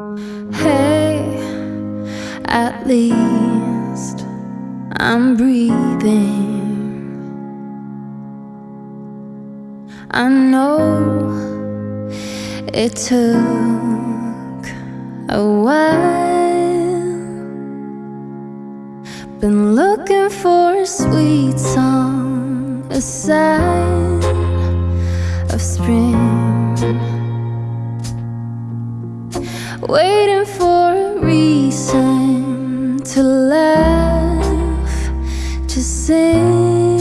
Hey, at least I'm breathing. I know it took a while. Been looking for a sweet song, a sign of spring waiting for a reason to laugh, to sing.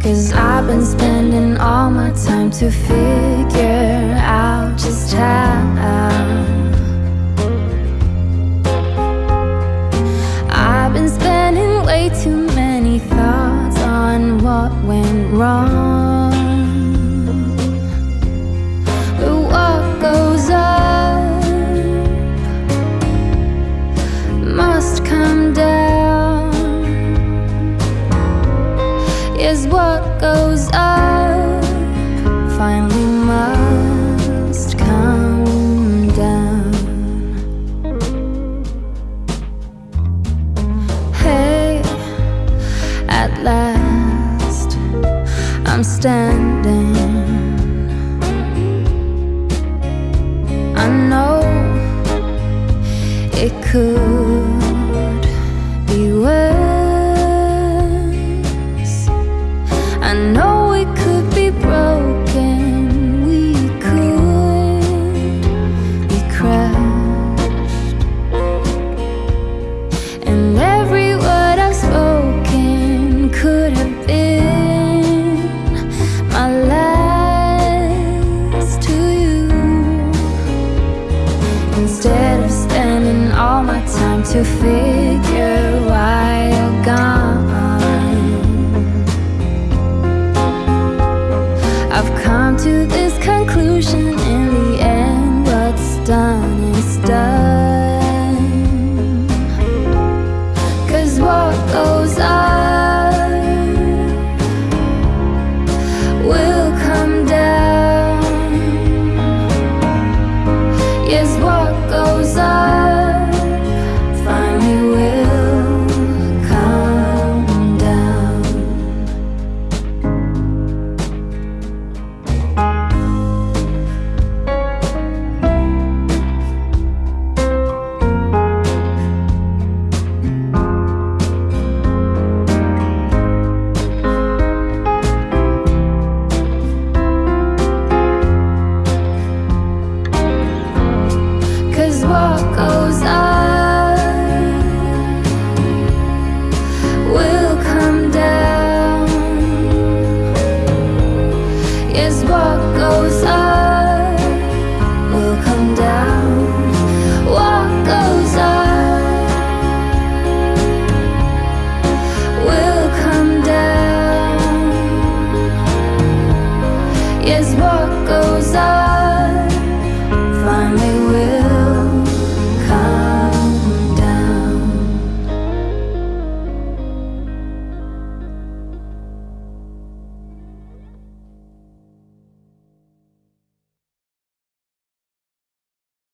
Cause I've been spending all my time to figure out just how. I've been spending way too many thoughts on what went wrong. Is what goes up finally must come down. Hey, at last I'm standing. I know it could be worse. Instead of spending all my time to figure is what goes up will come down. What goes up will come down.